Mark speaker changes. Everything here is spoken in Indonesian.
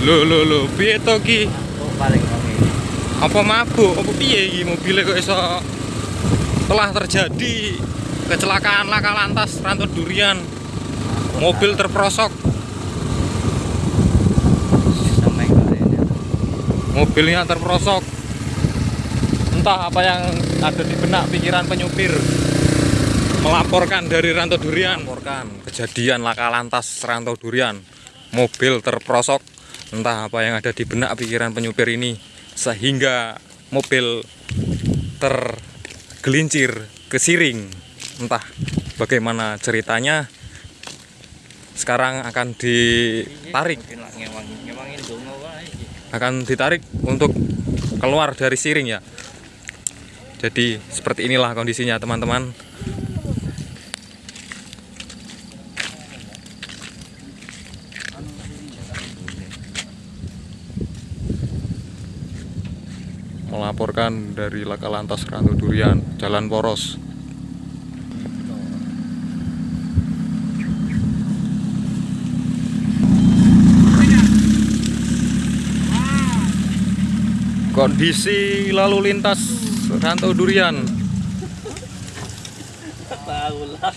Speaker 1: Lho lho lho, piye to ki?
Speaker 2: Oh, paling wangi.
Speaker 1: Apa mabuk? Apa piye iki mobilnya kok iso telah terjadi kecelakaan laka lantas Ranto Durian. Mobil terperosok, mobilnya terperosok. Entah apa yang ada di benak pikiran penyupir. Melaporkan dari Ranto Durian, melaporkan kejadian laka lantas Ranto Durian. Mobil terperosok. Entah apa yang ada di benak pikiran penyupir ini sehingga mobil tergelincir kesiring. Entah bagaimana ceritanya. Sekarang akan ditarik akan ditarik untuk keluar dari siring ya. Jadi seperti inilah kondisinya teman-teman. Melaporkan dari Laka Lantas Ranto Durian, Jalan Poros. Kondisi lalu lintas Ranto Durian.
Speaker 2: Tahu lah.